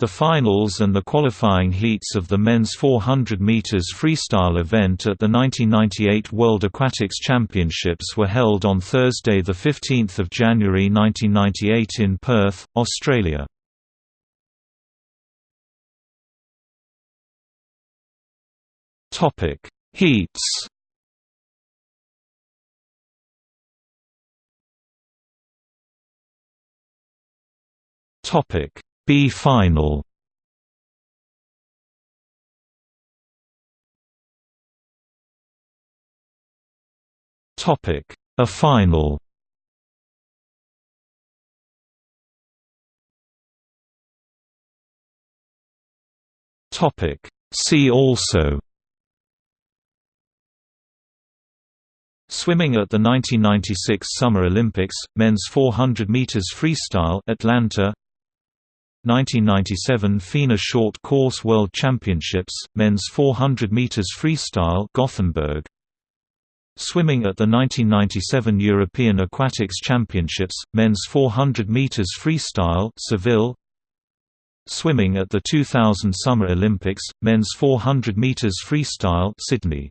The finals and the qualifying heats of the men's 400 meters freestyle event at the 1998 World Aquatics Championships were held on Thursday the 15th of January 1998 in Perth, Australia. Topic: Heats. Topic: B final Topic: A final. Topic: See also. Swimming at the 1996 Summer Olympics, men's 400 meters freestyle, Atlanta. 1997 FINA Short Course World Championships, men's 400 meters freestyle, Gothenburg. Swimming at the 1997 European Aquatics Championships, men's 400 meters freestyle, Seville. Swimming at the 2000 Summer Olympics, men's 400 meters freestyle, Sydney.